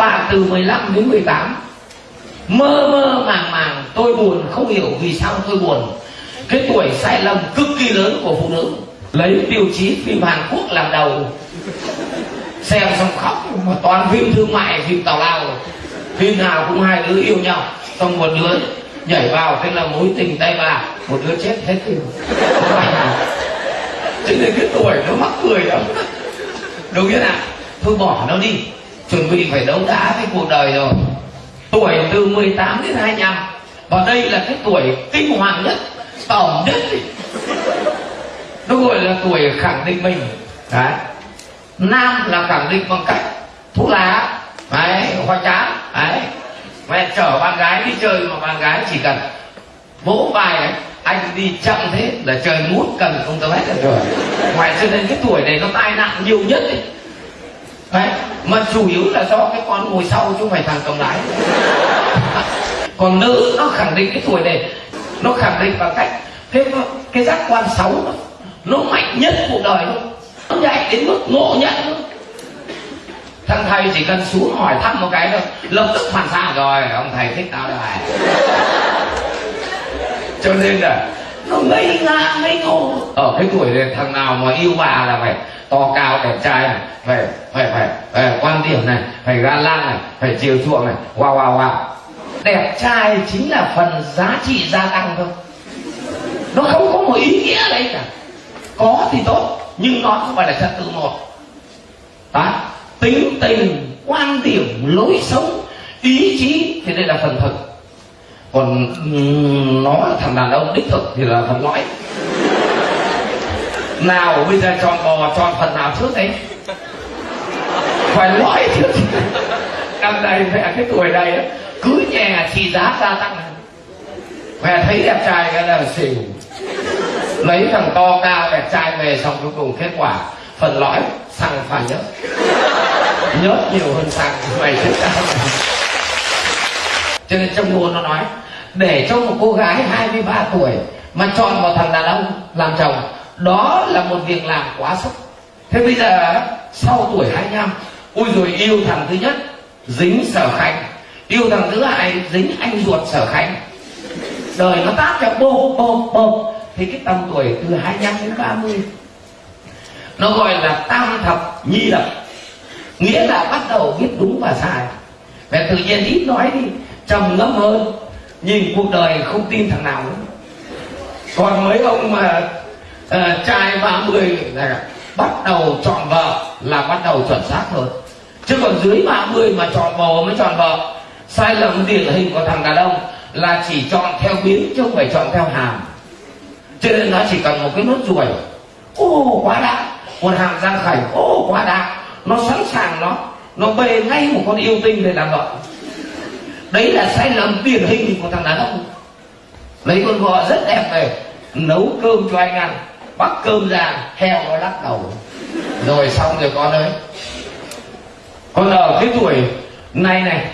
bạn từ 15 đến 18 mơ mơ màng màng, tôi buồn, không hiểu vì sao tôi buồn. Cái tuổi sai lầm cực kỳ lớn của phụ nữ. Lấy tiêu chí phim Hàn Quốc làm đầu. Xem xong khóc, mà toàn phim thương mại, phim tào lao. Phim nào cũng hai đứa yêu nhau. Xong một đứa nhảy vào, thế là mối tình tay bà. Một đứa chết hết phim cho nên cái tuổi nó mắc cười lắm. Đúng thế nào thôi bỏ nó đi chuẩn bị phải đấu đá cái cuộc đời rồi. Tuổi từ 18 đến 25 và đây là cái tuổi kinh hoàng nhất tổng nhất. Nó gọi là tuổi khẳng định mình. Đấy. Nam là khẳng định bằng cách thuốc lá. Đấy hoa chán. Đấy. Mẹ chở bạn gái đi chơi mà bạn gái chỉ cần vỗ vai ấy, anh đi chậm thế là trời mút cần không tới hết là rồi. Ngoài cho nên cái tuổi này nó tai nạn nhiều nhất ấy. Đấy, mà chủ yếu là do cái con ngồi sau chứ không phải thằng cầm lái. Còn nữ nó khẳng định cái tuổi này nó khẳng định bằng cách cái cái giác quan sáu nó, nó mạnh nhất cuộc đời luôn. Nó nhạy đến mức ngộ nhận luôn. Thằng thầy chỉ cần xuống hỏi thăm một cái thôi lập tức phản xạ rồi ông thầy thích tao rồi cho nên là nó ngây ngã ngây ngô ở cái tuổi này thằng nào mà yêu bà là phải to cao đẹp trai này phải phải phải, phải quan điểm này, phải ga lăng này, phải chiều chuộng này, wow wow wow. Đẹp trai chính là phần giá trị gia tăng thôi. Nó không có một ý nghĩa đấy cả. Có thì tốt, nhưng nó không phải là trật tự một. Đó. Tính tình, quan điểm, lối sống, ý chí thì đây là phần thực. Còn nó thằng đàn ông đích thực thì là phần lõi nào bây giờ chọn bò, chọn phần nào trước đấy? Phải lõi chứ năm nay mẹ cái tuổi này cứ nhà thì giá gia tăng. Mẹ thấy đẹp trai cái là xỉu. Lấy thằng to cao đẹp trai về xong cuối cùng kết quả, phần lõi, xăng phải nhớt nhớt nhiều hơn xăng, mày thích tao. Cho nên trong nguồn nó nói, để cho một cô gái 23 tuổi mà chọn một thằng đàn ông làm chồng, đó là một việc làm quá sức. Thế bây giờ sau tuổi 25 ui rồi yêu thằng thứ nhất dính sở khanh yêu thằng thứ hai dính anh ruột sở khanh đời nó tát cho bô bô bô thì cái tầm tuổi từ 25 đến 30 nó gọi là tam thập nhi lập. Nghĩa là bắt đầu biết đúng và sai. Và tự nhiên ít nói đi trầm ngâm hơn nhìn cuộc đời không tin thằng nào nữa. Còn mấy ông mà uh, trai 30 là bắt đầu chọn vợ là bắt đầu chuẩn xác thôi. chứ còn dưới 30 mà chọn bò mới chọn vợ sai lầm điển hình của thằng đàn ông là chỉ chọn theo biến chứ không phải chọn theo hàm. Cho nên nó chỉ cần một cái nốt ruồi. Ô, quá đã. Một hàm răng khảnh. Ô, quá đã. Nó sẵn sàng nó. Nó bê ngay một con yêu tinh để làm vợ đấy là sai lầm điển hình của thằng đàn ông. Lấy con vợ rất đẹp về nấu cơm cho anh ăn bắt cơm ra heo nó lắc đầu. Rồi xong rồi con ơi. Con ở cái tuổi này này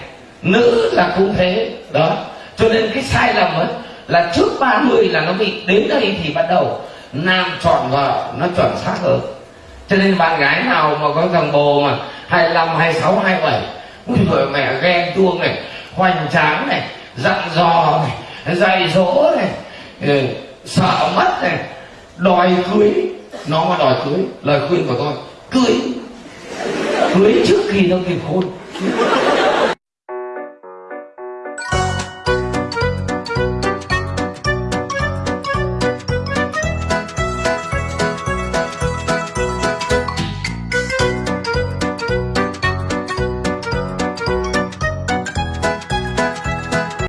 nữ là cũng thế đó. Cho nên cái sai lầm ấy là trước 30 là nó bị đến đây thì bắt đầu nam chọn vợ nó chuẩn xác hơn. Cho nên bạn gái nào mà có thằng bồ mà 25, 26, 27 Ui rồi mẹ ghen tuông này hoành tráng này dặn dò này dạy dỗ này ừ, sợ mất này. Đòi cưới. Nó mà đòi cưới, lời khuyên của tôi, cưới. Cưới trước khi nó kịp hôn.